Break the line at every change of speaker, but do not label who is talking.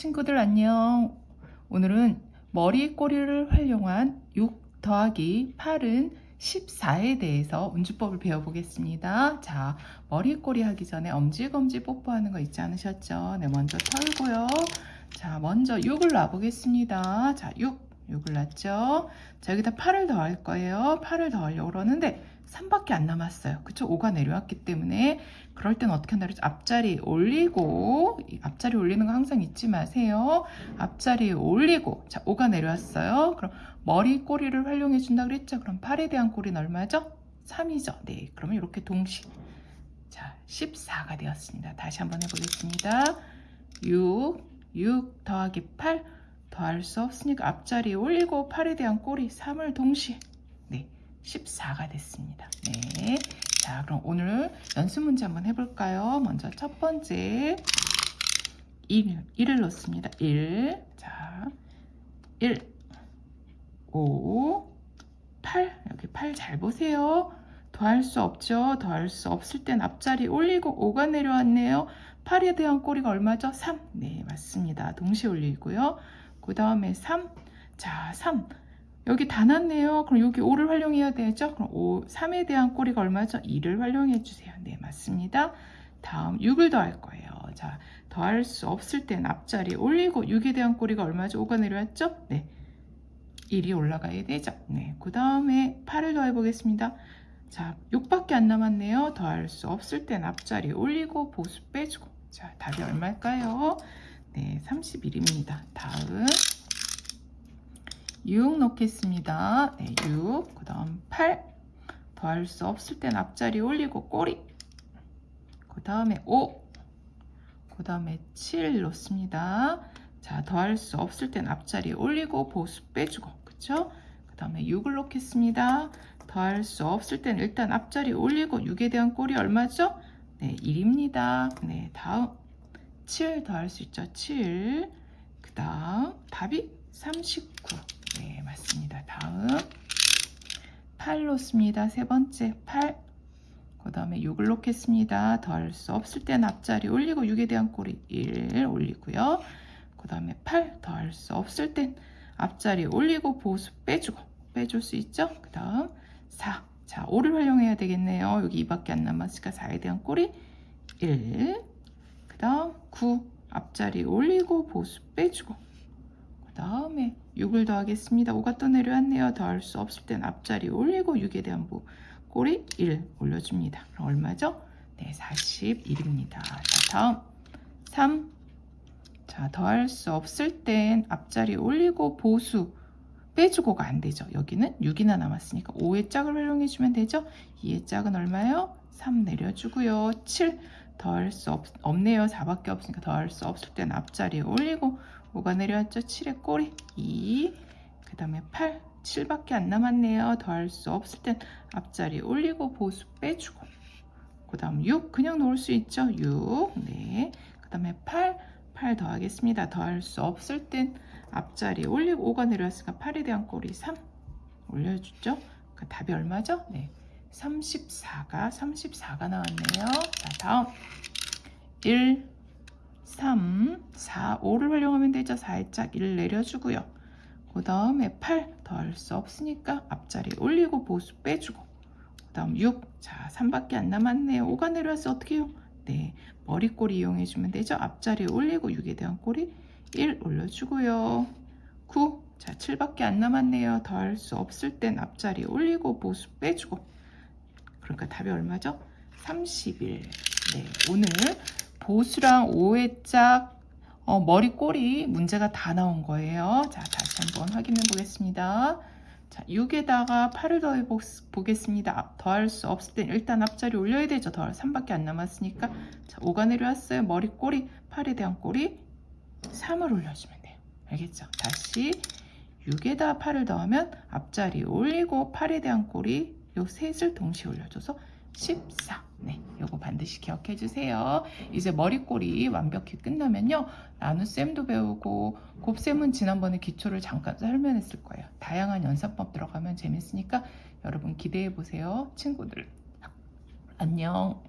친구들 안녕. 오늘은 머리 꼬리를 활용한 6 더하기 8은 14에 대해서 운주법을 배워보겠습니다. 자, 머리 꼬리 하기 전에 엄지검지 뽀뽀하는 거 잊지 않으셨죠? 네, 먼저 털고요. 자, 먼저 6을 놔보겠습니다. 자, 6. 6을 놨죠? 자, 여기다 8을 더할 거예요. 8을 더하려고 그러는데 3밖에 안 남았어요. 그쵸? 5가 내려왔기 때문에 그럴 땐 어떻게 한다 그랬죠? 앞자리 올리고 앞자리 올리는 거 항상 잊지 마세요. 앞자리 올리고 자 5가 내려왔어요. 그럼 머리 꼬리를 활용해 준다 그랬죠? 그럼 8에 대한 꼬리는 얼마죠? 3이죠. 네, 그러면 이렇게 동시 자 14가 되었습니다. 다시 한번 해보겠습니다. 6, 6 더하기 8 더할 수 없으니까 앞자리에 올리고 8에 대한 꼬리 3을 동시에 네 14가 됐습니다. 네. 자, 그럼 오늘 연습 문제 한번 해볼까요? 먼저 첫 번째 1, 1을 넣습니다. 1, 자, 1, 5, 8, 여기 8 잘 보세요. 더할 수 없죠. 더할 수 없을 땐 앞자리 올리고 5가 내려왔네요. 8에 대한 꼬리가 얼마죠? 3. 네, 맞습니다. 동시에 올리고요. 그 다음에 3. 자, 3. 여기 다 났네요. 그럼 여기 5를 활용해야 되죠? 그럼 5, 3에 대한 꼬리가 얼마죠? 2를 활용해 주세요. 네, 맞습니다. 다음 6을 더할 거예요. 자, 더할 수 없을 땐 앞자리 올리고 6에 대한 꼬리가 얼마죠? 5가 내려왔죠? 네. 1이 올라가야 되죠? 네. 그 다음에 8을 더해 보겠습니다. 자, 6밖에 안 남았네요. 더할 수 없을 땐 앞자리 올리고 보수 빼주고. 자, 답이 얼마일까요? 네, 31입니다. 다음 6 넣겠습니다. 네, 6. 그 다음 8. 더할 수 없을 땐 앞자리 올리고 꼬리. 그 다음에 5. 그 다음에 7 넣습니다. 자, 더할 수 없을 땐 앞자리 올리고 보수 빼주고. 그쵸? 그 다음에 6을 넣겠습니다. 더할 수 없을 땐 일단 앞자리 올리고 6에 대한 꼬리 얼마죠? 네, 1입니다. 네, 다음 7 더할 수 있죠? 7. 그 다음 답이 39. 네, 맞습니다. 다음 8 놓습니다. 세 번째 8. 그 다음에 6을 놓겠습니다. 더할수 없을 땐 앞자리 올리고 6에 대한 꼬리 1 올리고요. 그 다음에 8. 더할수 없을 땐 앞자리 올리고 보수 빼주고 빼줄 수 있죠. 그 다음 4. 자, 5를 활용해야 되겠네요. 여기 2밖에 안 남았으니까 4에 대한 꼬리 1. 그 다음 9. 앞자리 올리고 보수 빼주고 그 다음에 6을 더하겠습니다. 5가 또 내려왔네요. 더할 수 없을 땐 앞자리 올리고 6에 대한 부 꼬리 1 올려줍니다. 그럼 얼마죠? 네, 41입니다. 자, 다음 3. 자, 더할 수 없을 땐 앞자리 올리고 보수 빼주고가 안 되죠. 여기는 6이나 남았으니까 5의 짝을 활용해주면 되죠. 2의 짝은 얼마요? 3 내려주고요. 7 더할 수 없, 없네요. 4밖에 없으니까 더할 수 없을 땐 앞자리에 올리고 5가 내려왔죠. 7의 꼬리 2. 그 다음에 8. 7밖에 안 남았네요. 더할 수 없을 땐 앞자리 올리고 보수 빼주고. 그 다음 6. 그냥 놓을 수 있죠. 6. 네. 그 다음에 8. 8 더하겠습니다. 더할 수 없을 땐 앞자리 올리고 5가 내려왔으니까 8에 대한 꼬리 3. 올려주죠. 그 답이 얼마죠? 네. 34가 34가 나왔네요. 자, 다음 1 3, 4, 5를 활용하면 되죠. 4의 짝1 내려주고요. 그 다음에 8 더할 수 없으니까 앞자리 올리고 보수 빼주고 그 다음 6, 자 3밖에 안 남았네요. 5가 내려와서 어떻게 해요? 네, 머리꼬리 이용해주면 되죠. 앞자리 올리고 6에 대한 꼬리 1 올려주고요. 9, 자 7밖에 안 남았네요. 더할 수 없을 땐 앞자리 올리고 보수 빼주고 그러니까 답이 얼마죠? 31. 네, 오늘 보수랑 5회 짝 어, 머리 꼬리 문제가 다 나온 거예요. 자, 다시 한번 확인해 보겠습니다. 자, 6에다가 8을 더해 보겠습니다. 더할 수 없을 땐 일단 앞자리 올려야 되죠. 더할 3밖에 안 남았으니까. 자, 5가 내려왔어요. 머리 꼬리, 8에 대한 꼬리 3을 올려주면 돼요. 알겠죠? 다시 6에다 8을 더하면 앞자리 올리고 8에 대한 꼬리 요 셋을 동시에 올려줘서 14. 네, 요거 반드시 기억해 주세요. 이제 머리꼬리 완벽히 끝나면요. 나눗셈도 배우고 곱셈은 지난번에 기초를 잠깐 설명했을 거예요. 다양한 연산법 들어가면 재밌으니까 여러분 기대해 보세요. 친구들. 안녕.